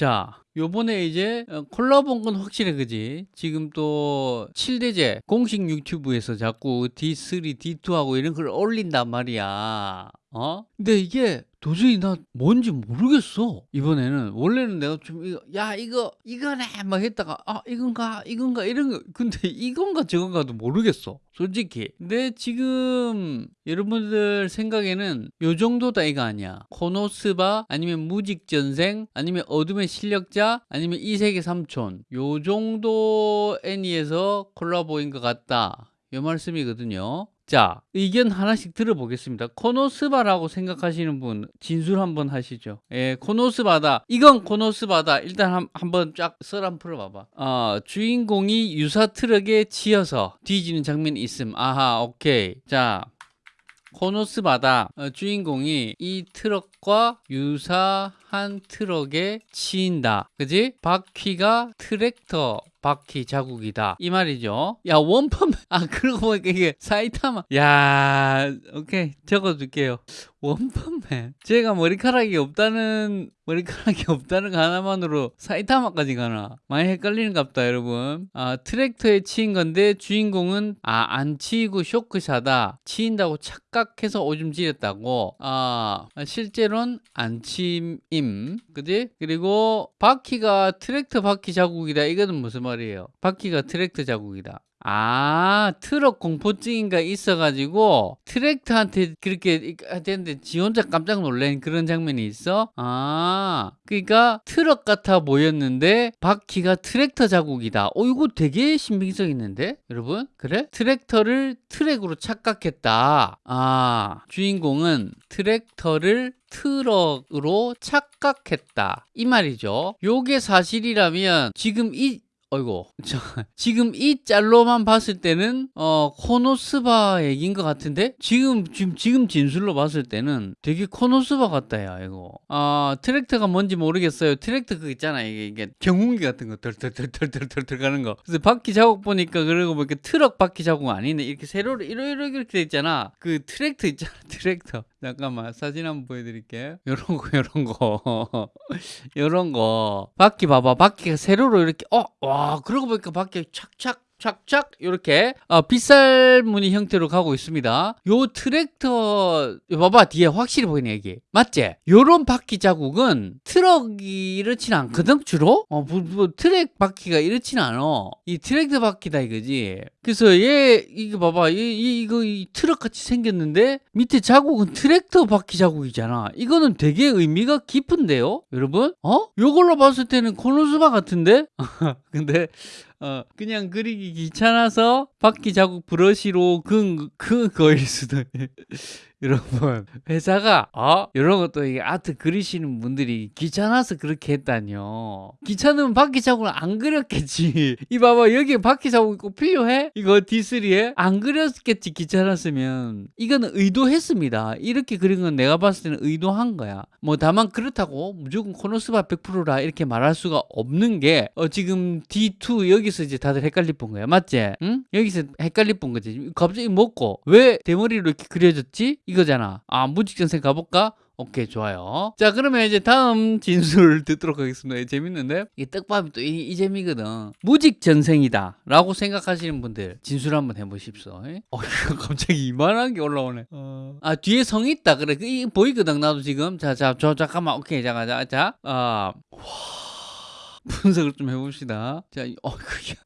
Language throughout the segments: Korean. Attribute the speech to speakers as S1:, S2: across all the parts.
S1: 자, 요번에 이제 어, 콜라보 온건 확실해, 그지? 지금 또 7대제 공식 유튜브에서 자꾸 D3, D2하고 이런 걸 올린단 말이야. 어? 근데 이게 도저히 나 뭔지 모르겠어. 이번에는 원래는 내가 좀 이거 야 이거 이거네 막 했다가 아 이건가 이건가 이런 거 근데 이건가 저건가도 모르겠어. 솔직히. 근데 지금 여러분들 생각에는 요 정도다 이거 아니야. 코노스바 아니면 무직전생 아니면 어둠의 실력자 아니면 이세계 삼촌 요 정도 애니에서 콜라보인 것 같다. 요 말씀이거든요. 자, 의견 하나씩 들어보겠습니다. 코노스바라고 생각하시는 분 진술 한번 하시죠. 예, 코노스바다. 이건 코노스바다. 일단 한, 한번 쫙썰 한번 풀어봐봐. 어, 주인공이 유사 트럭에 치여서 뒤지는 장면이 있음. 아하, 오케이. 자, 코노스바다 어, 주인공이 이 트럭과 유사 한 트럭에 치인다. 그지? 바퀴가 트랙터 바퀴 자국이다. 이 말이죠. 야, 원펀맨. 아, 그러고 보니까 이게 사이타마. 야, 오케이. 적어둘게요. 원펀맨. 제가 머리카락이 없다는, 머리카락이 없다는 거 하나만으로 사이타마까지 가나. 많이 헷갈리는 갑다, 여러분. 아, 트랙터에 치인 건데 주인공은, 아, 안 치이고 쇼크사다. 치인다고 착각해서 오줌 지렸다고. 아, 실제로는 안 치임. 그지? 그리고 바퀴가 트랙터 바퀴 자국이다. 이거는 무슨 말이에요? 바퀴가 트랙터 자국이다. 아, 트럭 공포증인가 있어가지고 트랙터한테 그렇게 했는데 지 혼자 깜짝 놀란 그런 장면이 있어? 아, 그러니까 트럭 같아 보였는데 바퀴가 트랙터 자국이다. 어, 이거 되게 신빙성 있는데? 여러분? 그래? 트랙터를 트럭으로 착각했다. 아, 주인공은 트랙터를 트럭으로 착각했다. 이 말이죠. 요게 사실이라면 지금 이 어이고 저, 지금 이 짤로만 봤을 때는 어 코노스바 얘기인 것 같은데? 지금 지금 지금 진술로 봤을 때는 되게 코노스바 같다 야 이거. 아 트랙터가 뭔지 모르겠어요. 트랙터 그 있잖아. 이게 이게 경운기 같은 거 덜덜덜덜덜덜 가는 거. 그래서 바퀴 자국 보니까 그러고 보니까 트럭 바퀴 자국 아니네. 이렇게 세로로 이렇게 이렇게 돼 있잖아. 그 트랙터 있잖아. 트랙터 잠깐만 사진 한번 보여드릴게. 요런 거 요런 거. 요런 거. 바퀴 봐봐. 바퀴가 세로로 이렇게 어와 아, 그러고 보니까 바퀴 착착 착착 이렇게 어, 빗살 무늬 형태로 가고 있습니다. 요 트랙터 봐봐 뒤에 확실히 보이네 이게. 맞지? 요런 바퀴 자국은 트럭이 이렇진 않거든 주로? 어, 뭐, 뭐, 트럭 바퀴가 이렇진 않아. 이 트랙터 바퀴다 이거지. 그래서 얘 이거 봐봐. 얘, 이, 이 트럭 같이 생겼는데 밑에 자국은 트랙터 바퀴 자국이잖아. 이거는 되게 의미가 깊은데요 여러분? 어? 요걸로 봤을 때는 코노스바 같은데? 근데 어, 그냥 그리기 귀찮아서 바퀴 자국 브러쉬로 그, 그 거일 수도 여러분 회사가 어? 이런 것도 이게 아트 그리시는 분들이 귀찮아서 그렇게 했다뇨 귀찮으면 바퀴 자국을 안 그렸겠지 이 봐봐 여기에 바퀴 자국이 꼭 필요해? 이거 D3에? 안 그렸겠지 귀찮았으면 이거는 의도했습니다 이렇게 그린 건 내가 봤을 때는 의도한 거야 뭐 다만 그렇다고 무조건 코노스바 100%라 이렇게 말할 수가 없는 게 어, 지금 D2 여기서 이제 다들 헷갈릴 본 거야 맞지? 응? 여기서 헷갈릴 본 거지 갑자기 먹고 왜 대머리로 이렇게 그려졌지? 이거잖아. 아, 무직전생 가볼까? 오케이 좋아요. 자 그러면 이제 다음 진술 듣도록 하겠습니다. 재밌는데? 이 떡밥이 또 이 재미거든. 무직전생이다 라고 생각하시는 분들 진술 한번 해보십시오. 어 갑자기 이만한 게 올라오네. 어... 아 뒤에 성 있다. 그래. 이 보이거든 나도 지금. 자자 저 잠깐만. 오케이 잠깐 자자. 아 와... 분석을 좀 해봅시다. 자, 어,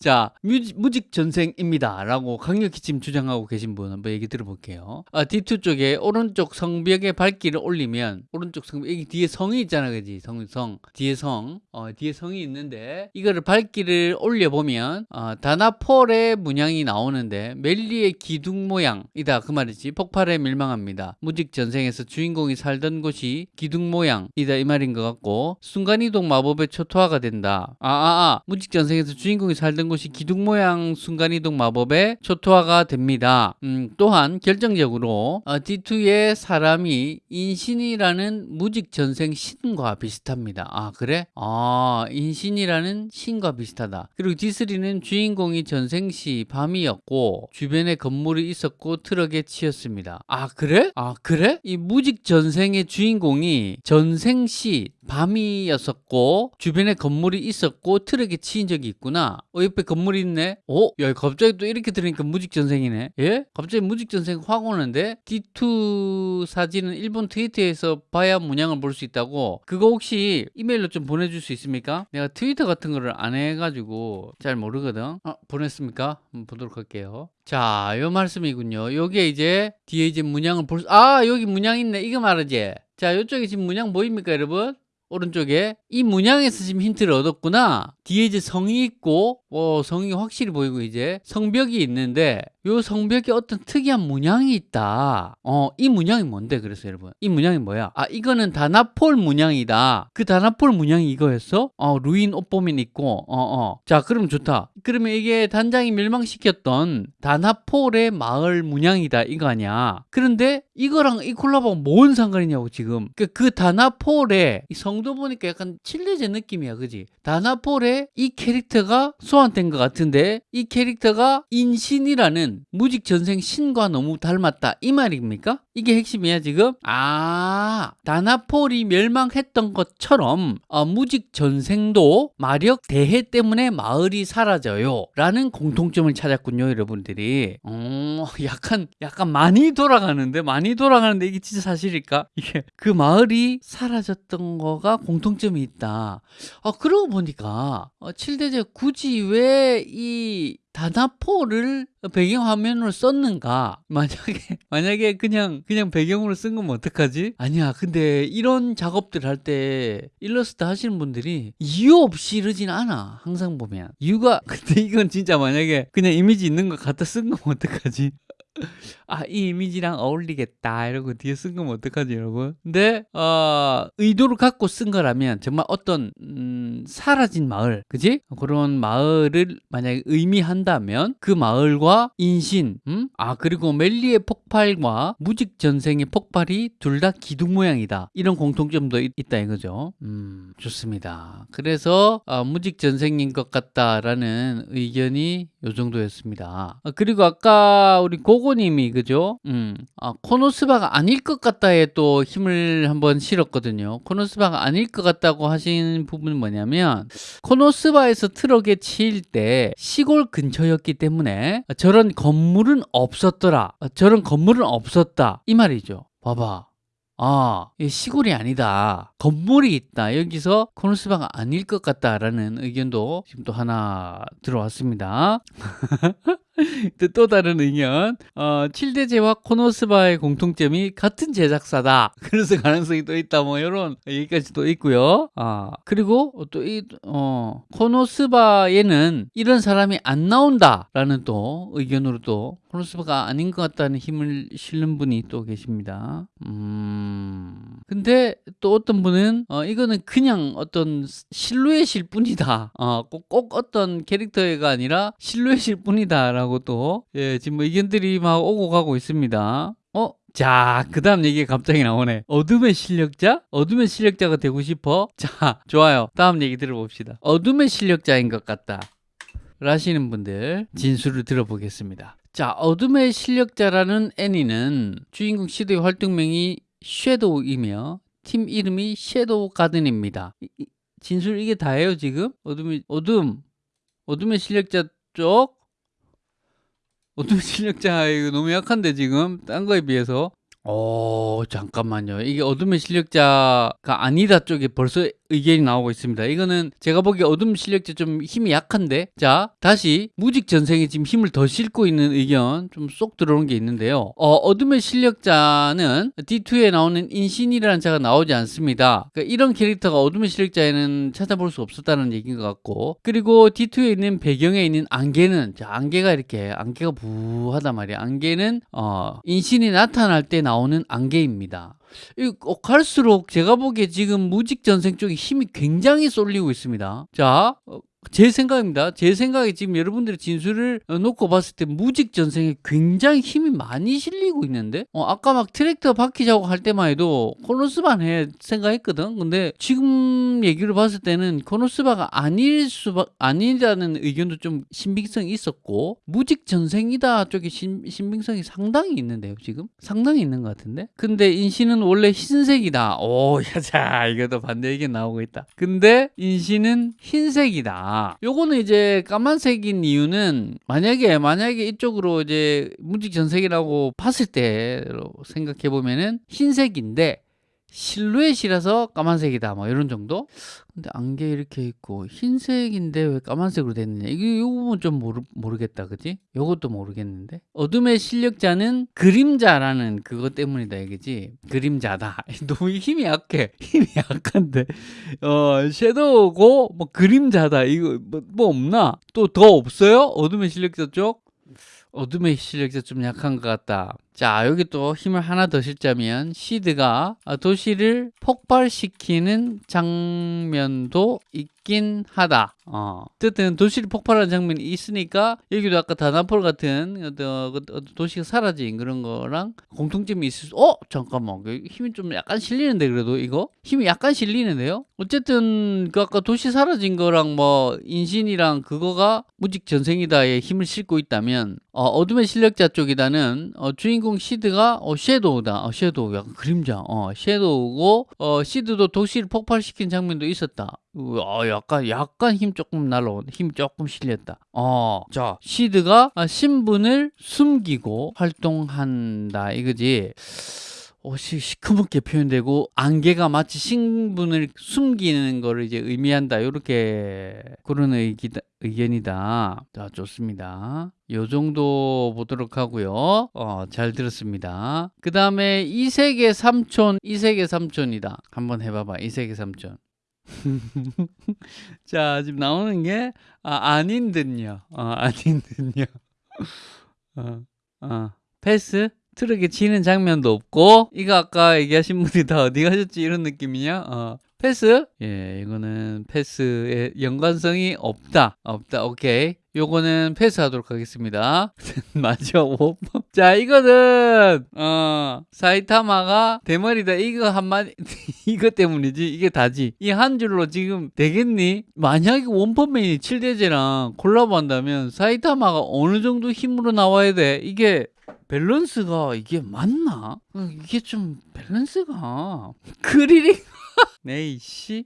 S1: 자 뮤직, 무직 전생입니다. 라고 강력히 지금 주장하고 계신 분 한번 얘기 들어볼게요. 아, D2 쪽에 오른쪽 성벽에 발길을 올리면, 오른쪽 성벽, 여기 뒤에 성이 있잖아, 그지? 성, 성. 뒤에 성. 어, 뒤에 성이 있는데, 이거를 발길을 올려보면, 어, 다나폴의 문양이 나오는데, 멜리의 기둥 모양이다. 그 말이지. 폭발에 밀망합니다. 무직 전생에서 주인공이 살던 곳이 기둥 모양이다. 이 말인 것 같고, 순간이동 마법의 초토화가 된다. 한다. 아, 아, 아. 무직전생에서 주인공이 살던 곳이 기둥 모양 순간이동 마법에 초토화가 됩니다. 음, 또한 결정적으로 어, D2의 사람이 인신이라는 무직전생 신과 비슷합니다. 아, 그래? 아, 인신이라는 신과 비슷하다. 그리고 D3는 주인공이 전생 시 밤이었고 주변에 건물이 있었고 트럭에 치였습니다. 아, 그래? 아, 그래? 이 무직전생의 주인공이 전생 시 밤이었었고 주변에 건물이 있었고 트럭에 치인 적이 있구나. 어 옆에 건물이 있네. 어? 야 갑자기 또 이렇게 들으니까 무직전생이네. 예? 갑자기 무직전생 확 오는데 D2 사진은 일본 트위터에서 봐야 문양을 볼 수 있다고. 그거 혹시 이메일로 좀 보내줄 수 있습니까? 내가 트위터 같은 거를 안 해가지고 잘 모르거든. 아 보냈습니까? 한번 보도록 할게요. 자, 요 말씀이군요. 요게 이제 뒤에 이제 문양을 볼 수, 아, 여기 문양 있네. 이거 말이지. 자, 요쪽에 지금 문양 보입니까, 여러분? 오른쪽에 이 문양에서 지금 힌트를 얻었구나. 뒤에 이제 성이 있고 어, 성이 확실히 보이고 이제 성벽이 있는데 요 성벽에 어떤 특이한 문양이 있다. 어, 이 문양이 뭔데? 그래서 여러분 이 문양이 뭐야? 아 이거는 다나폴 문양이다. 그 다나폴 문양이 이거였어? 어, 루인 옷보면 있고 어, 어. 자 그럼 좋다. 그러면 이게 단장이 멸망시켰던 다나폴의 마을 문양이다. 이거 아니야? 그런데 이거랑 이 콜라보가 뭔 상관이냐고 지금. 그, 그 다나폴의 이 성도 보니까 약간 칠레제 느낌이야 그지? 다나폴의 이 캐릭터가 소환 된 것 같은데 이 캐릭터가 인신이라는 무직 전생 신과 너무 닮았다. 이 말입니까? 이게 핵심이야 지금? 아 다나폴이 멸망했던 것처럼 어, 무직 전생도 마력 대해 때문에 마을이 사라져요. 라는 공통점을 찾았군요 여러분들이. 어, 약간 약간 많이 돌아가는데 많이 돌아가는데 이게 진짜 사실일까? 이게 그 마을이 사라졌던 거가 공통점이 있다. 아 그러고 보니까 어, 7대제 굳이 왜이 다나포를 배경화면으로 썼는가? 만약에 만약에 그냥 그냥 배경으로 쓴 거면 어떡하지? 아니야. 근데 이런 작업들 할 때 일러스트 하시는 분들이 이유 없이 이러진 않아. 항상 보면. 이유가 근데 이건 진짜 만약에 그냥 이미지 있는 거 갖다 쓴 거면 어떡하지? 아, 이 이미지랑 어울리겠다. 이러고 뒤에 쓴 거면 어떡하지, 여러분? 근데, 어, 의도를 갖고 쓴 거라면 정말 어떤, 음, 사라진 마을, 그지? 그런 마을을 만약에 의미한다면 그 마을과 인신, 음? 아, 그리고 멜리의 폭발과 무직 전생의 폭발이 둘 다 기둥 모양이다. 이런 공통점도 있, 다 이거죠. 음, 좋습니다. 그래서, 어, 무직 전생인 것 같다라는 의견이 요 정도였습니다. 아, 그리고 아까 우리 고고님이 그죠? 음, 아, 코노스바가 아닐 것 같다에 또 힘을 한번 실었거든요. 코노스바가 아닐 것 같다고 하신 부분은 뭐냐면 코노스바에서 트럭에 치일 때 시골 근처였기 때문에 저런 건물은 없었더라. 저런 건물은 없었다. 이 말이죠. 봐봐. 아, 이 시골이 아니다. 건물이 있다. 여기서 코노스바가 아닐 것 같다라는 의견도 지금 또 하나 들어왔습니다. 또, 또 다른 의견. 어, 7대제와 코노스바의 공통점이 같은 제작사다. 그래서 가능성이 또 있다. 뭐, 이런 얘기까지 또 있고요. 아, 그리고 또 이, 어, 코노스바에는 이런 사람이 안 나온다. 라는 또 의견으로 또 코노스바가 아닌 것 같다는 힘을 실는 분이 또 계십니다. 음. 근데 또 어떤 분은 어, 이거는 그냥 어떤 실루엣일 뿐이다. 어, 꼭, 꼭 어떤 캐릭터가 아니라 실루엣일 뿐이다. 라고 또, 예, 지금 뭐 의견들이 막 오고 가고 있습니다. 어? 자, 그 다음 얘기가 갑자기 나오네. 어둠의 실력자? 어둠의 실력자가 되고 싶어? 자, 좋아요. 다음 얘기 들어봅시다. 어둠의 실력자인 것 같다. 라시는 분들 진술을 들어보겠습니다. 자, 어둠의 실력자라는 애니는 주인공 시도의 활동명이 섀도우이며 팀 이름이 섀도우 가든입니다. 진술 이게 다예요, 지금? 어둠이 어둠. 어둠의 실력자 쪽 어둠의 실력자 너무 약한데 지금 딴 거에 비해서 어 잠깐만요. 이게 어둠의 실력자가 아니다 쪽에 벌써 의견이 나오고 있습니다. 이거는 제가 보기에 어둠 실력자 좀 힘이 약한데 자 다시 무직 전생에 지금 힘을 더 싣고 있는 의견 좀 쏙 들어오는 게 있는데요. 어, 어둠의 실력자는 D2에 나오는 인신이라는 자가 나오지 않습니다. 그러니까 이런 캐릭터가 어둠의 실력자에는 찾아볼 수 없었다는 얘기인 것 같고 그리고 D2에 있는 배경에 있는 안개는 자 안개가 이렇게 안개가 부하단 말이야 안개는 어, 인신이 나타날 때 나오는 나오는 안개입니다. 이 어, 갈수록 제가 보기에 지금 무직전생 쪽에 힘이 굉장히 쏠리고 있습니다. 자, 어, 제 생각입니다. 제 생각에 지금 여러분들의 진술을 어, 놓고 봤을 때 무직 전생에 굉장히 힘이 많이 실리고 있는데 어, 아까 막 트랙터 바퀴 작업 할 때만 해도 코노스반 해 생각했거든. 근데 지금 얘기를 봤을 때는 코노스바가 아닐 수 아니라는 의견도 좀 신빙성이 있었고 무직 전생이다 쪽에 신, 신빙성이 상당히 있는데요. 지금 상당히 있는 것 같은데. 근데 인신은 원래 흰색이다. 오, 야자 이것도 반대 의견 나오고 있다. 근데 인신은 흰색이다. 요거는 이제 까만색인 이유는 만약에 만약에 이쪽으로 이제 무직 전색이라고 봤을 때로 생각해 보면은 흰색인데 실루엣이라서 까만색이다 뭐 이런 정도? 근데 안개 이렇게 있고 흰색인데 왜 까만색으로 됐느냐? 이게 요 부분 좀 모르, 모르겠다 그지? 요것도 모르겠는데. 어둠의 실력자는 그림자라는 그것 때문이다 이거지? 그림자다. 너무 힘이 약해. 힘이 약한데. 어 섀도우고 뭐 그림자다. 이거 뭐, 뭐 없나? 또 더 없어요? 어둠의 실력자 쪽? 어둠의 실력자 좀 약한 것 같다. 자, 여기 또 힘을 하나 더 실자면 시드가 도시를 폭발시키는 장면도 있긴 하다. 어. 어쨌든 도시를 폭발하는 장면이 있으니까 여기도 아까 다나폴 같은 어떤 도시가 사라진 그런 거랑 공통점이 있을 수. 어, 잠깐만. 그 힘이 좀 약간 실리는데 그래도 이거 힘이 약간 실리는데요. 어쨌든 그 아까 도시 사라진 거랑 뭐 인신이랑 그거가 무직 전생이다에 힘을 싣고 있다면 어, 둠의 실력자 쪽이다는 어, 주인공 시드가 어, 섀도우다. 어, 섀도우 약간 그림자. 어, 섀도우고 어, 시드도 도시를 폭발시킨 장면도 있었다. 어, 약간 약간 힘 조금 날라온 힘 조금 실렸다. 어, 자 시드가 신분을 숨기고 활동한다 이거지. 어, 시, 시커멓게 표현되고 안개가 마치 신분을 숨기는 거를 이제 의미한다. 이렇게 그런 의기, 의견이다. 자, 좋습니다. 요 정도 보도록 하고요. 어, 잘 들었습니다. 그 다음에 이세계 삼촌, 이세계 삼촌이다. 한번 해봐봐. 이세계 삼촌. 자, 지금 나오는 게, 아, 아닌 듯요. 어, 아닌 듯요. 어, 어, 패스? 트럭에 치는 장면도 없고, 이거 아까 얘기하신 분이 다 어디 가셨지? 이런 느낌이냐? 어, 패스? 예, 이거는 패스의 연관성이 없다. 없다. 오케이. 요거는 패스하도록 하겠습니다. 맞죠? 자, 이거는 어, 사이타마가 대머리다. 이거 한마디 이거 때문이지. 이게 다지. 이 한 줄로 지금 되겠니? 만약에 원펀맨이 7대제랑 콜라보 한다면 사이타마가 어느 정도 힘으로 나와야 돼? 이게 밸런스가 이게 맞나? 이게 좀 밸런스가 크리링 네이씨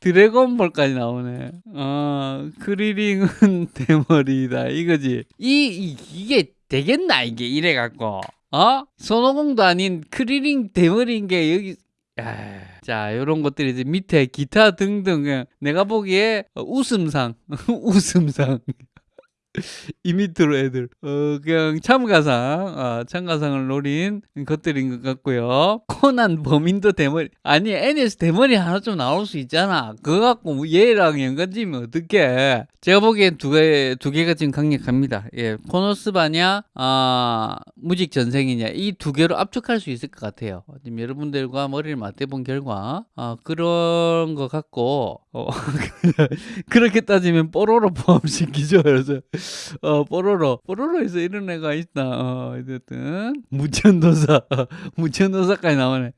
S1: 드래곤볼까지 나오네. 어, 크리링은 대머리다. 이거지. 이, 이, 이 게 되겠나, 이게 이래갖고. 어? 손오공도 아닌 크리링 대머리인 게 여기, 야, 자, 요런 것들이 이제 밑에 기타 등등. 내가 보기에 웃음상. 웃음상. 이 밑으로 애들. 어, 그냥 참가상. 어, 참가상을 노린 것들인 것 같고요. 코난 범인도 대머리. 아니 NS 대머리 하나 좀 나올 수 있잖아. 그거 갖고 얘랑 연관지면 어떡해? 제가 보기엔 두 개, 두 개가 지금 강력합니다. 예, 코노스바냐 아, 무직 전생이냐. 이 두 개로 압축할 수 있을 것 같아요. 지금 여러분들과 머리를 맞대본 결과. 아, 그런 것 같고. 어, 그렇게 따지면 뽀로로 포함시키죠. 그래서 어, 뽀로로. 뽀로로에서 이런 애가 있다. 어, 어쨌든. 무천도사. 무천도사까지 나오네.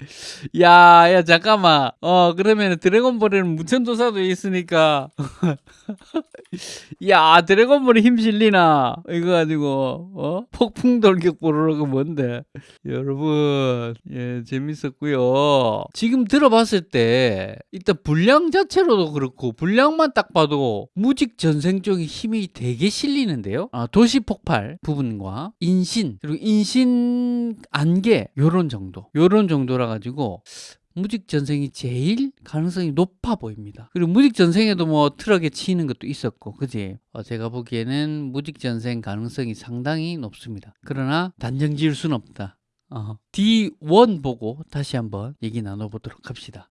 S1: 야, 야, 잠깐만. 어, 그러면 드래곤볼에는 무천도사도 있으니까. 야, 드래곤볼에 힘 실리나? 이거 가지고, 어? 폭풍 돌격 뽀로로가 뭔데? 여러분, 예, 재밌었고요 지금 들어봤을 때, 일단 분량 자체로도 그렇고, 분량만 딱 봐도 무직 전생 쪽에 힘이 되게 실리 틀리는데요. 아, 도시 폭발 부분과 인신 그리고 인신 안개 요런 정도 요런 정도라 가지고 무직 전생이 제일 가능성이 높아 보입니다. 그리고 무직 전생에도 뭐 트럭에 치이는 것도 있었고, 그지? 어, 제가 보기에는 무직 전생 가능성이 상당히 높습니다. 그러나 단정 지을 수는 없다. 어, D1 보고 다시 한번 얘기 나눠보도록 합시다.